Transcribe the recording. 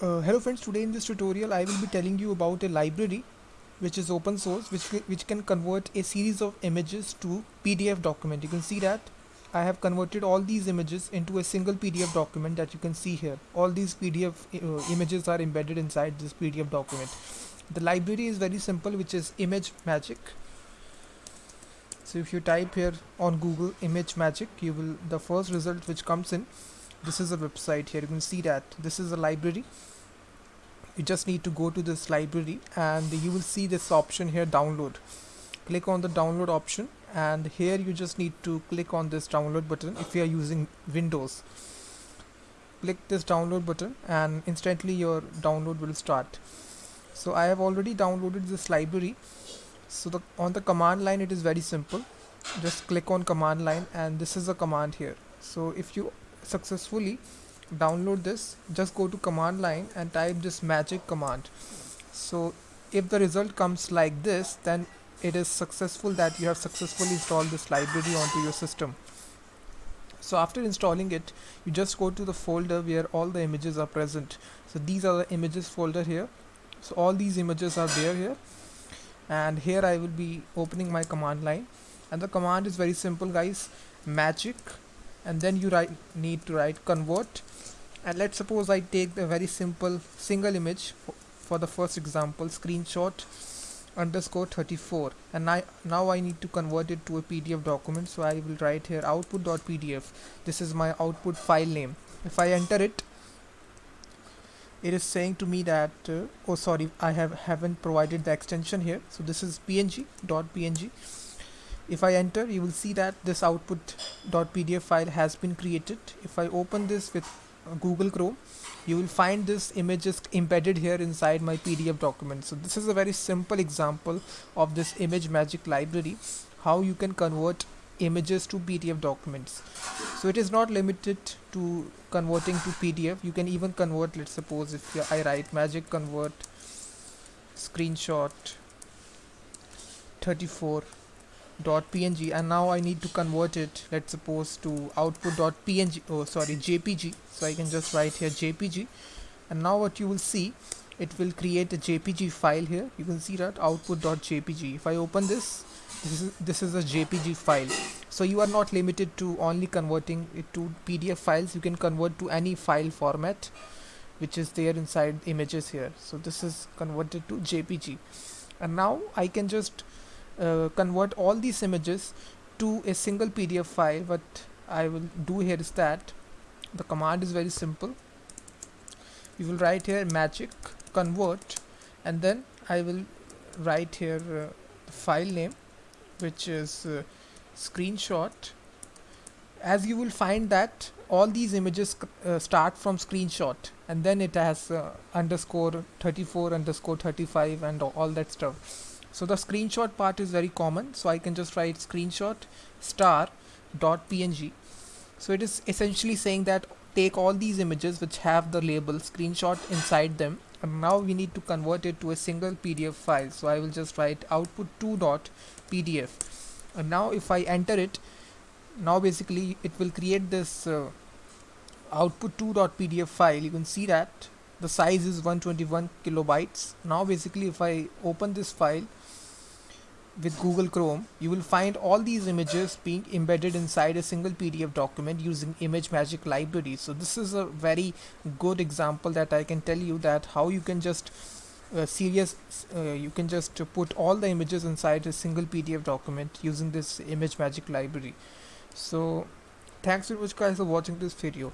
Uh, hello friends, today in this tutorial I will be telling you about a library which is open source which, which can convert a series of images to PDF document. You can see that I have converted all these images into a single PDF document that you can see here. All these PDF uh, images are embedded inside this PDF document. The library is very simple which is ImageMagick. So if you type here on Google ImageMagick you will the first result which comes in this is a website here. You can see that. This is a library. You just need to go to this library and you will see this option here download. Click on the download option and here you just need to click on this download button if you are using Windows. Click this download button and instantly your download will start. So I have already downloaded this library. So the on the command line it is very simple. Just click on command line and this is a command here. So if you successfully download this. Just go to command line and type this magic command. So if the result comes like this then it is successful that you have successfully installed this library onto your system. So after installing it you just go to the folder where all the images are present. So these are the images folder here. So all these images are there here. And here I will be opening my command line. And the command is very simple guys. Magic and then you write need to write convert. And let's suppose I take the very simple single image for the first example screenshot underscore 34 and I, now I need to convert it to a PDF document so I will write here output.pdf this is my output file name. If I enter it it is saying to me that uh, oh sorry I have haven't provided the extension here. So this is png dot png if I enter you will see that this output.pdf file has been created. If I open this with uh, Google Chrome you will find this image is embedded here inside my PDF document. So this is a very simple example of this ImageMagick library how you can convert images to PDF documents. So it is not limited to converting to PDF you can even convert let's suppose if I write magic convert screenshot 34 dot png and now I need to convert it let's suppose to output dot png oh sorry jpg so I can just write here jpg and now what you will see it will create a jpg file here. You can see that output dot jpg if I open this this is this is a jpg file. So you are not limited to only converting it to pdf files. You can convert to any file format which is there inside images here. So this is converted to jpg and now I can just uh, convert all these images to a single PDF file. What I will do here is that the command is very simple. You will write here magic convert and then I will write here uh, the file name which is uh, screenshot. As you will find that all these images uh, start from screenshot and then it has uh, underscore 34 underscore 35 and all that stuff so the screenshot part is very common. So I can just write screenshot star dot png so it is essentially saying that take all these images which have the label screenshot inside them and now we need to convert it to a single PDF file. So I will just write output 2 dot PDF and now if I enter it now basically it will create this uh, output 2 dot PDF file. You can see that the size is 121 kilobytes. Now basically if I open this file with Google Chrome, you will find all these images being embedded inside a single PDF document using ImageMagick library. So this is a very good example that I can tell you that how you can just uh, serious uh, you can just put all the images inside a single PDF document using this ImageMagick library. So thanks very much guys for watching this video.